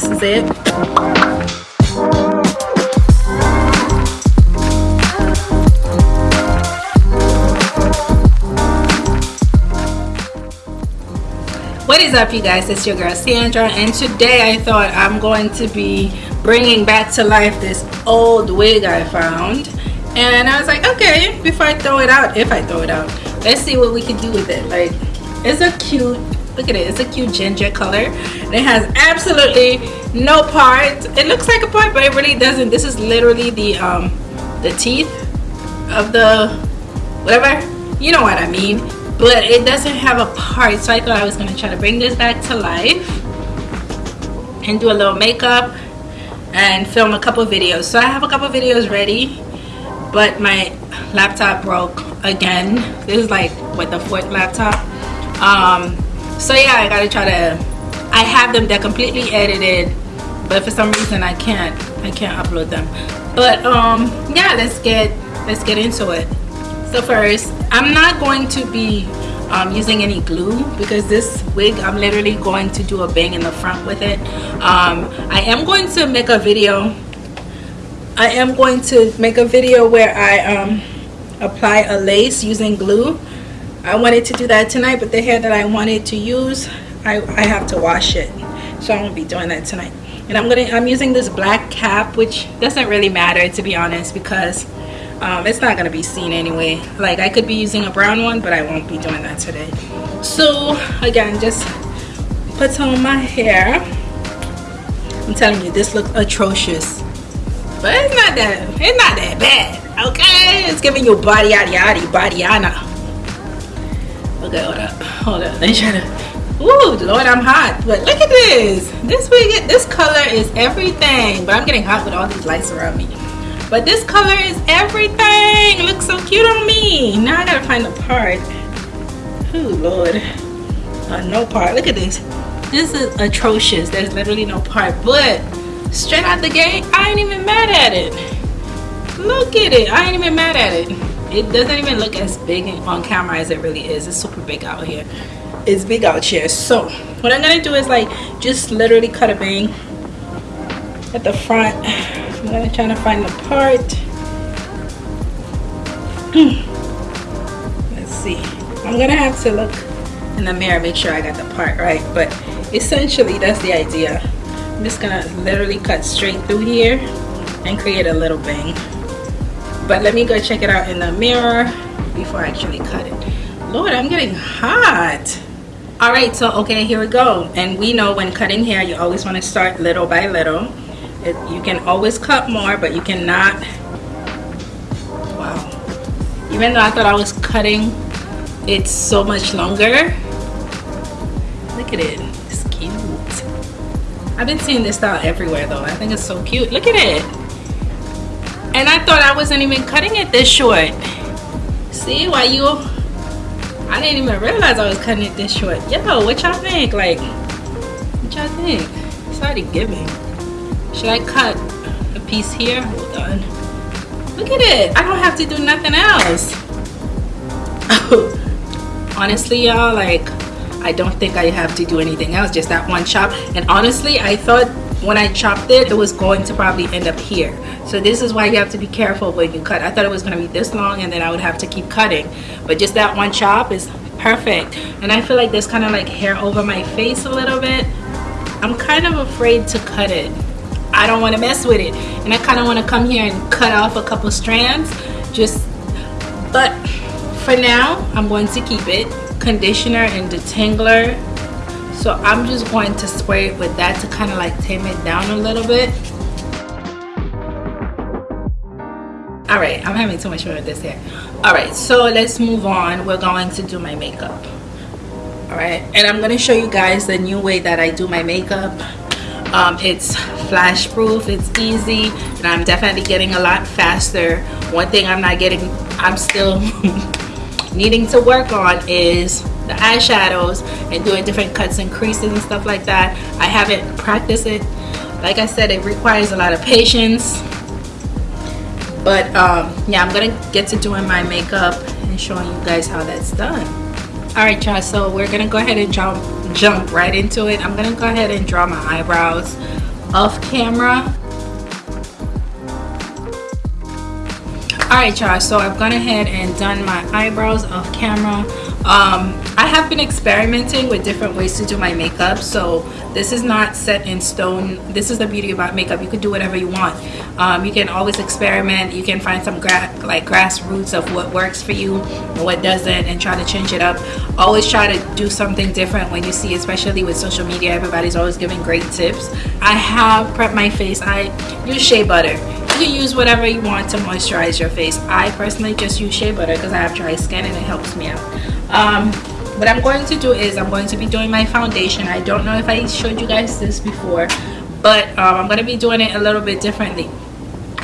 this is it. What is up you guys? It's your girl Sandra and today I thought I'm going to be bringing back to life this old wig I found. And I was like okay before I throw it out if I throw it out let's see what we can do with it. Like it's a cute look at it it's a cute ginger color and it has absolutely no part. It looks like a part but it really doesn't. This is literally the um the teeth of the whatever. You know what I mean. But it doesn't have a part so I thought I was gonna try to bring this back to life and do a little makeup and film a couple videos. So I have a couple videos ready but my laptop broke again. This is like with the fourth laptop? Um so yeah I gotta try to I have them they're completely edited but for some reason I can't I can't upload them. But um yeah let's get let's get into it. So first I'm not going to be um, using any glue because this wig I'm literally going to do a bang in the front with it. Um, I am going to make a video. I am going to make a video where I um, apply a lace using glue. I wanted to do that tonight but the hair that I wanted to use I, I have to wash it so I won't be doing that tonight. And I'm gonna I'm using this black cap which doesn't really matter to be honest because um, it's not gonna be seen anyway. Like I could be using a brown one but I won't be doing that today. So again just put on my hair. I'm telling you this looks atrocious. But it's not that it's not that bad okay? It's giving you body yaddy yaddy body ana okay hold up hold up. Let me try to Ooh, Lord, I'm hot. But look at this. This wig, this color is everything. But I'm getting hot with all these lights around me. But this color is everything. It looks so cute on me. Now I gotta find the part. Ooh, Lord. Uh, no part. Look at this. This is atrocious. There's literally no part. But straight out the gate, I ain't even mad at it. Look at it. I ain't even mad at it. It doesn't even look as big on camera as it really is. It's super big out here. It's big out here. So what i'm gonna do is like just literally cut a bang at the front. I'm gonna try to find the part. Hmm. Let's see. I'm gonna have to look in the mirror make sure i got the part right but essentially that's the idea. I'm just gonna literally cut straight through here and create a little bang but let me go check it out in the mirror before i actually cut it. Lord i'm getting hot. All right so okay here we go. And we know when cutting hair you always want to start little by little. It, you can always cut more but you cannot wow. Even though I thought I was cutting it so much longer look at it it's cute. I've been seeing this style everywhere though. I think it's so cute. Look at it and I thought I wasn't even cutting it this short see why you I didn't even realize I was cutting it this short. Yo, what y'all think? Like, what y'all think? It's already giving. Should I cut a piece here? Hold on. Look at it. I don't have to do nothing else. honestly, y'all, like, I don't think I have to do anything else. Just that one chop. And honestly, I thought when I chopped it, it was going to probably end up here. So this is why you have to be careful when you cut. I thought it was going to be this long and then I would have to keep cutting. But just that one chop is perfect. And I feel like there's kind of like hair over my face a little bit. I'm kind of afraid to cut it. I don't want to mess with it. And I kind of want to come here and cut off a couple strands. Just, but for now, I'm going to keep it. Conditioner and detangler. So I'm just going to spray it with that to kind of like tame it down a little bit. all right i'm having too much fun with this hair all right so let's move on. We're going to do my makeup. All right and i'm going to show you guys the new way that i do my makeup. Um, it's flash proof it's easy and i'm definitely getting a lot faster. One thing i'm not getting i'm still needing to work on is the eyeshadows and doing different cuts and creases and stuff like that. I haven't practiced it. Like i said it requires a lot of patience. But um, yeah i'm gonna get to doing my makeup and showing you guys how that's done. All right y'all so we're gonna go ahead and jump jump right into it. I'm gonna go ahead and draw my eyebrows off camera. Alright y'all, so I've gone ahead and done my eyebrows off camera. Um, I have been experimenting with different ways to do my makeup, so this is not set in stone. This is the beauty about makeup. You can do whatever you want. Um, you can always experiment. You can find some gra like grassroots of what works for you and what doesn't and try to change it up. Always try to do something different when you see, especially with social media, everybody's always giving great tips. I have prepped my face. I use shea butter you can use whatever you want to moisturize your face i personally just use shea butter because i have dry skin and it helps me out um, what i'm going to do is i'm going to be doing my foundation. I don't know if i showed you guys this before but um, i'm going to be doing it a little bit differently.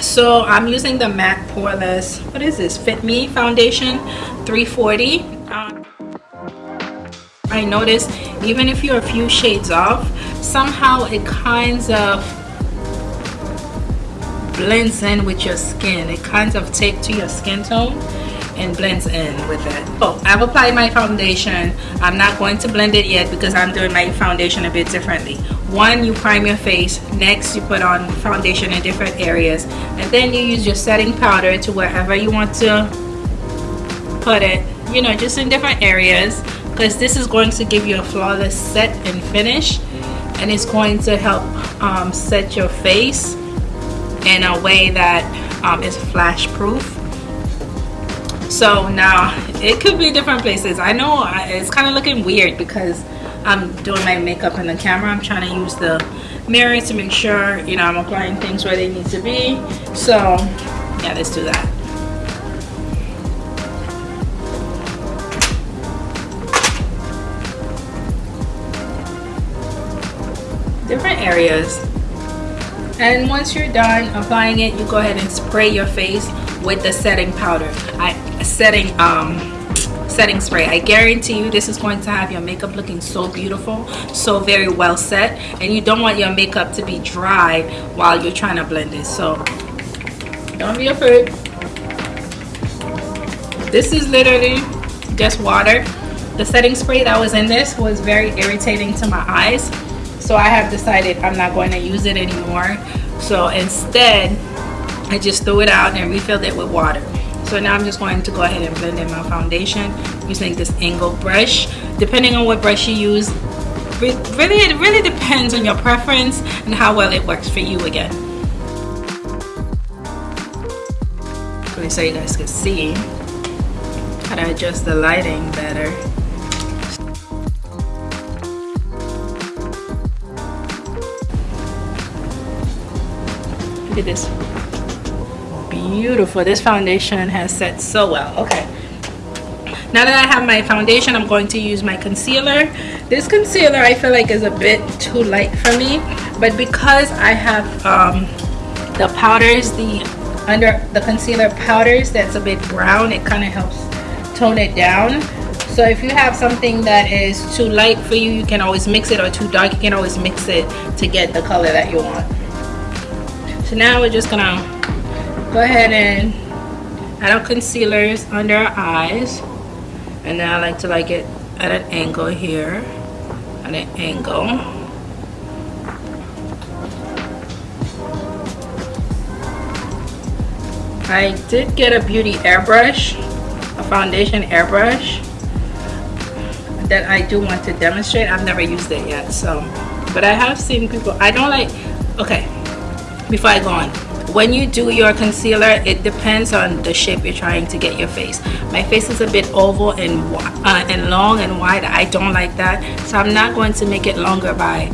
So i'm using the matte poreless what is this? Fit me foundation 340 um, i noticed even if you're a few shades off somehow it kinds of blends in with your skin. It kind of takes to your skin tone and blends in with it. Oh i've applied my foundation. I'm not going to blend it yet because i'm doing my foundation a bit differently. One you prime your face. Next you put on foundation in different areas. And then you use your setting powder to wherever you want to put it you know just in different areas because this is going to give you a flawless set and finish and it's going to help um, set your face in a way that um, is flash proof so now it could be different places. I know it's kind of looking weird because I'm doing my makeup in the camera. I'm trying to use the mirror to make sure you know I'm applying things where they need to be. So yeah let's do that. Different areas. And once you're done applying it you go ahead and spray your face with the setting powder. I setting um setting spray. I guarantee you this is going to have your makeup looking so beautiful so very well set and you don't want your makeup to be dry while you're trying to blend it. So don't be afraid. This is literally just water. The setting spray that was in this was very irritating to my eyes so I have decided I'm not going to use it anymore. So instead I just threw it out and refilled it with water so now I'm just going to go ahead and blend in my foundation using this angled brush. Depending on what brush you use really it really depends on your preference and how well it works for you again. So you guys can see how to adjust the lighting better. Look at this. Beautiful. This foundation has set so well. Okay. Now that I have my foundation, I'm going to use my concealer. This concealer I feel like is a bit too light for me. But because I have um, the powders, the under the concealer powders that's a bit brown, it kind of helps tone it down. So if you have something that is too light for you, you can always mix it or too dark, you can always mix it to get the color that you want so now we're just gonna go ahead and add our concealers under our eyes. And then I like to like it at an angle here at an angle. I did get a beauty airbrush a foundation airbrush that I do want to demonstrate. I've never used it yet so but I have seen people I don't like okay before I go on when you do your concealer it depends on the shape you're trying to get your face. My face is a bit oval and uh, and long and wide. I don't like that. So I'm not going to make it longer by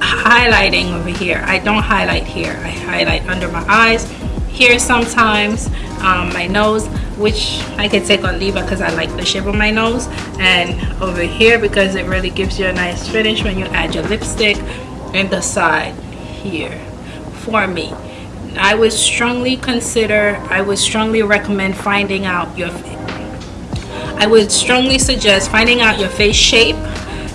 highlighting over here. I don't highlight here. I highlight under my eyes here sometimes um, my nose which I can take or leave because I like the shape of my nose and over here because it really gives you a nice finish when you add your lipstick and the side here for me I would strongly consider I would strongly recommend finding out your I would strongly suggest finding out your face shape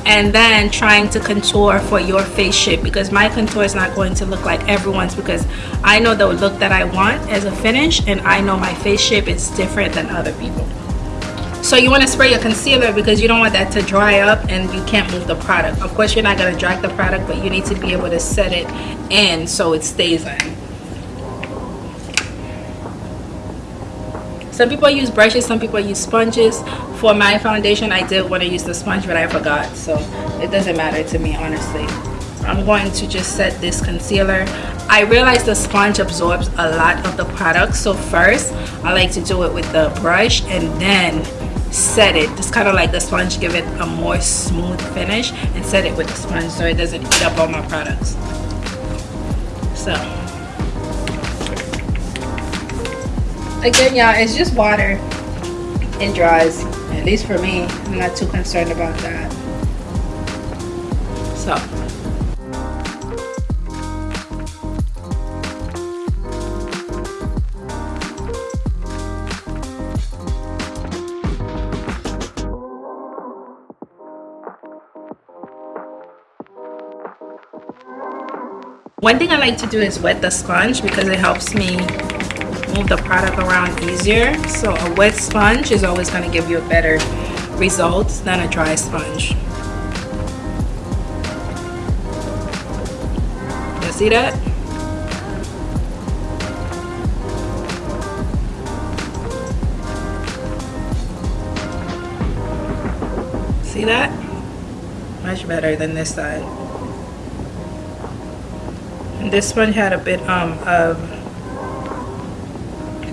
and then trying to contour for your face shape because my contour is not going to look like everyone's because I know the look that I want as a finish and I know my face shape is different than other people. So you want to spray your concealer because you don't want that to dry up and you can't move the product. Of course you're not going to drag the product but you need to be able to set it in so it stays in some people use brushes some people use sponges. For my foundation i did want to use the sponge but i forgot so it doesn't matter to me honestly. I'm going to just set this concealer. I realize the sponge absorbs a lot of the product so first i like to do it with the brush and then set it. Just kind of like the sponge give it a more smooth finish and set it with the sponge so it doesn't eat up all my products. So again y'all it's just water. It dries at least for me. I'm not too concerned about that. So. One thing I like to do is wet the sponge because it helps me move the product around easier. So a wet sponge is always going to give you a better result than a dry sponge. You see that? See that? Much better than this side this one had a bit um, of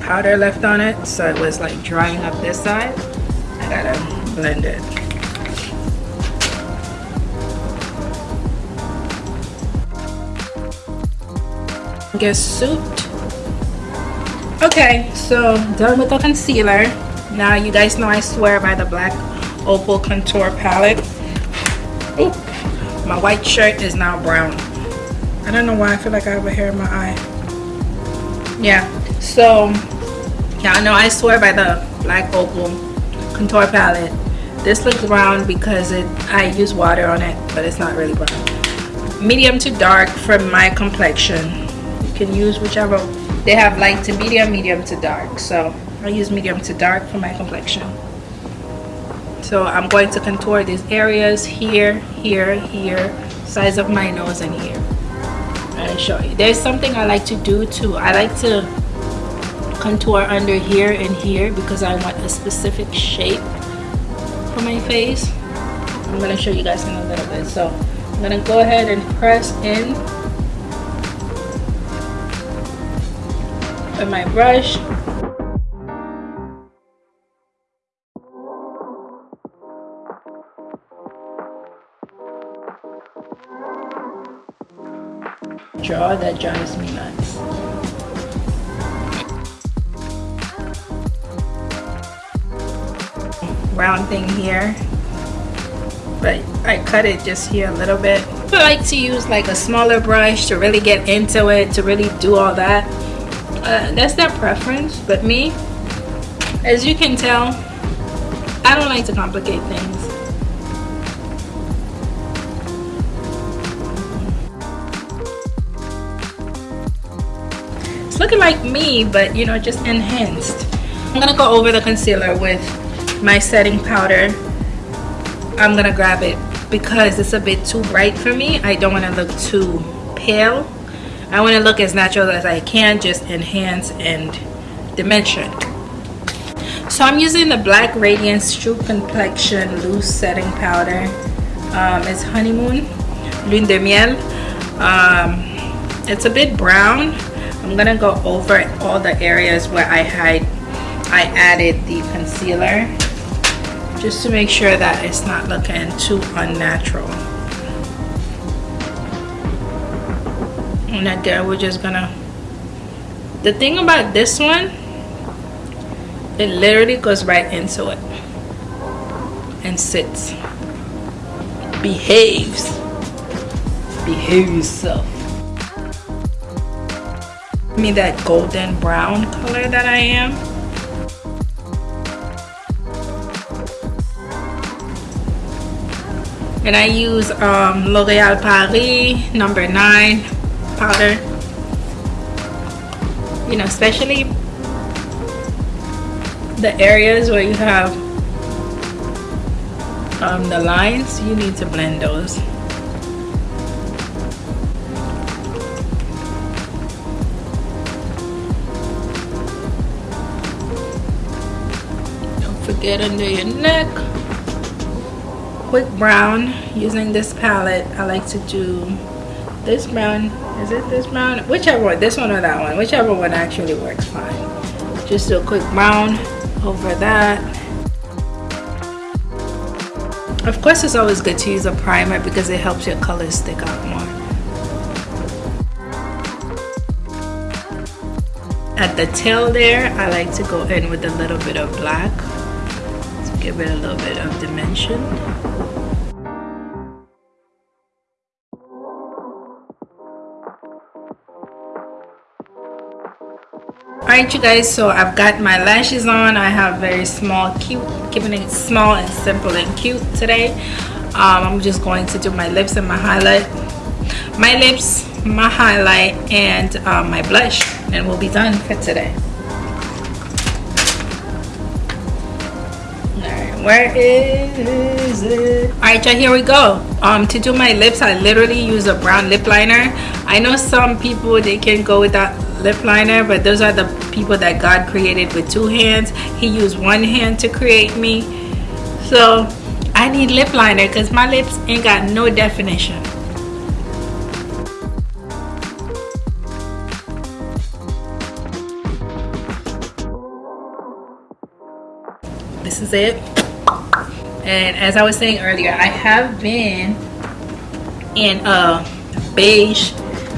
powder left on it so it was like drying up this side. I gotta blend it. Get souped. Okay so done with the concealer. Now you guys know I swear by the black opal contour palette. Ooh, my white shirt is now brown. I don't know why I feel like I have a hair in my eye. Yeah, so I know I swear by the Black Opal contour palette. This looks brown because it I use water on it, but it's not really brown. Medium to dark for my complexion. You can use whichever. They have light to medium, medium to dark. So I use medium to dark for my complexion. So I'm going to contour these areas here, here, here, size of my nose and here. I'll show you there's something I like to do too I like to contour under here and here because I want a specific shape for my face. I'm gonna show you guys in a little bit. So I'm gonna go ahead and press in with my brush. Draw that drives me nuts. Round thing here, but I cut it just here a little bit. I like to use like a smaller brush to really get into it, to really do all that. Uh, that's their preference, but me, as you can tell, I don't like to complicate things. It's looking like me but you know just enhanced I'm gonna go over the concealer with my setting powder I'm gonna grab it because it's a bit too bright for me. I don't want to look too pale. I want to look as natural as I can just enhance and dimension. So I'm using the Black Radiance True Complexion Loose Setting Powder. Um, it's Honeymoon Lune de Miel. Um, it's a bit brown. I'm gonna go over all the areas where I had I added the concealer just to make sure that it's not looking too unnatural. And again we're just gonna the thing about this one it literally goes right into it and sits. Behaves. Behave yourself me that golden brown color that I am. And I use um, L'Oreal Paris number 9 powder. You know, especially the areas where you have um, the lines you need to blend those don't forget under your neck quick brown using this palette. I like to do this brown. Is it this brown? Whichever one this one or that one. Whichever one actually works fine. Just do a quick brown over that. Of course it's always good to use a primer because it helps your colors stick out more. At the tail there I like to go in with a little bit of black give it a little bit of dimension Alright you guys, so I've got my lashes on. I have very small, cute, keeping it small and simple and cute today. Um, I'm just going to do my lips and my highlight. My lips, my highlight, and um, my blush. And we'll be done for today. Where is it? Alright y'all, here we go. Um, to do my lips, I literally use a brown lip liner. I know some people, they can go without lip liner but those are the people that God created with two hands he used one hand to create me so I need lip liner because my lips ain't got no definition this is it and as I was saying earlier I have been in a beige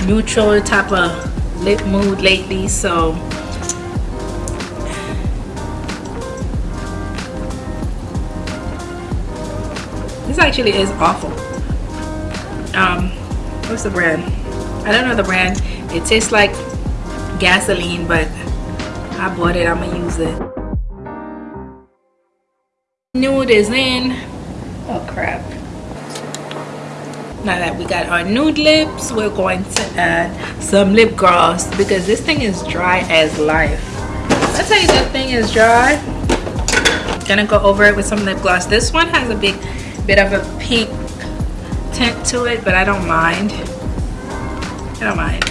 neutral type of lip mood lately so this actually is awful. Um what's the brand? I don't know the brand. It tastes like gasoline but I bought it I'm gonna use it is in. Oh crap. Now that we got our nude lips we're going to add some lip gloss because this thing is dry as life. I tell you that thing is dry. Gonna go over it with some lip gloss. This one has a big bit of a pink tint to it but I don't mind. I don't mind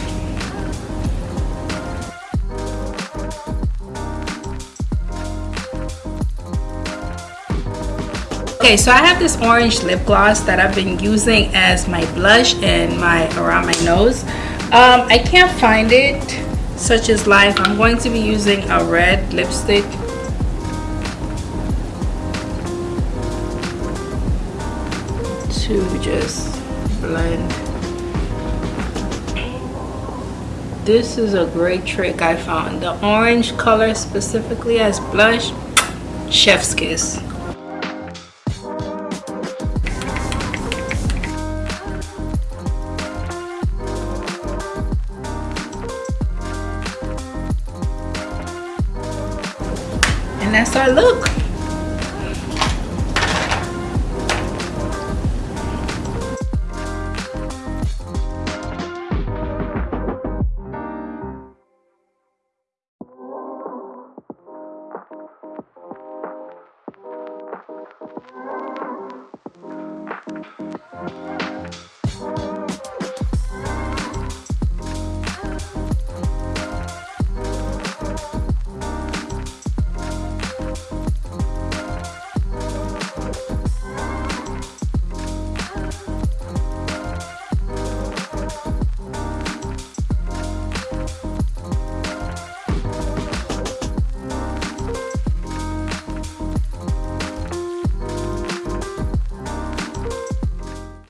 okay so I have this orange lip gloss that I've been using as my blush and my around my nose. Um, I can't find it such as life. I'm going to be using a red lipstick. To just blend. This is a great trick I found. The orange color specifically as blush chef's kiss